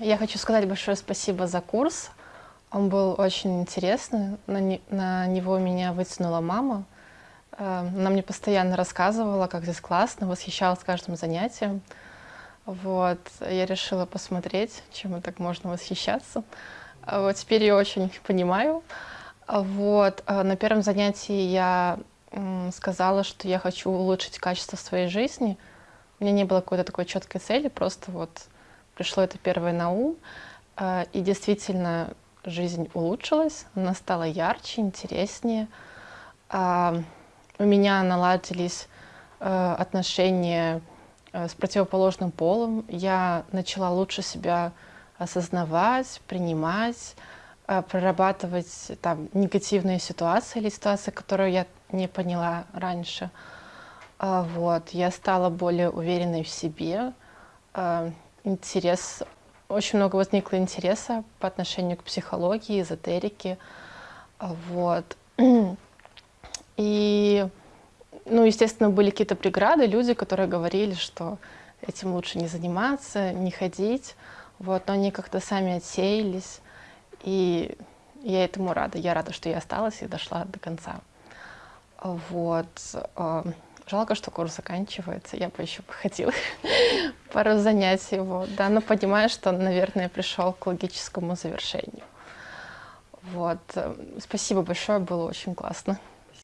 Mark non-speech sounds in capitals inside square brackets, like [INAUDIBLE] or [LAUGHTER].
Я хочу сказать большое спасибо за курс. Он был очень интересный. На, не, на него меня вытянула мама. Э, она мне постоянно рассказывала, как здесь классно, восхищалась каждым занятием. Вот. Я решила посмотреть, чем так можно восхищаться. А вот теперь я очень понимаю. Вот. А на первом занятии я сказала, что я хочу улучшить качество своей жизни. У меня не было какой-то такой четкой цели, просто вот пришло это первое на ум. А, и действительно, жизнь улучшилась, она стала ярче, интереснее. А, у меня наладились э, отношения с противоположным полом. Я начала лучше себя осознавать, принимать, прорабатывать там, негативные ситуации или ситуации, которые я не поняла раньше. А, вот. Я стала более уверенной в себе. Интерес очень много возникло интереса по отношению к психологии, эзотерике. Вот. [CLEARS THROAT] И, ну, естественно, были какие-то преграды, люди, которые говорили, что этим лучше не заниматься, не ходить. Вот, но они как-то сами отсеялись. И я этому рада. Я рада, что я осталась и дошла до конца. Вот. Жалко, что курс заканчивается, я бы еще походила [LAUGHS] пару занятий. Вот, да, но понимаю, что, наверное, пришел к логическому завершению. Вот. Спасибо большое, было очень классно.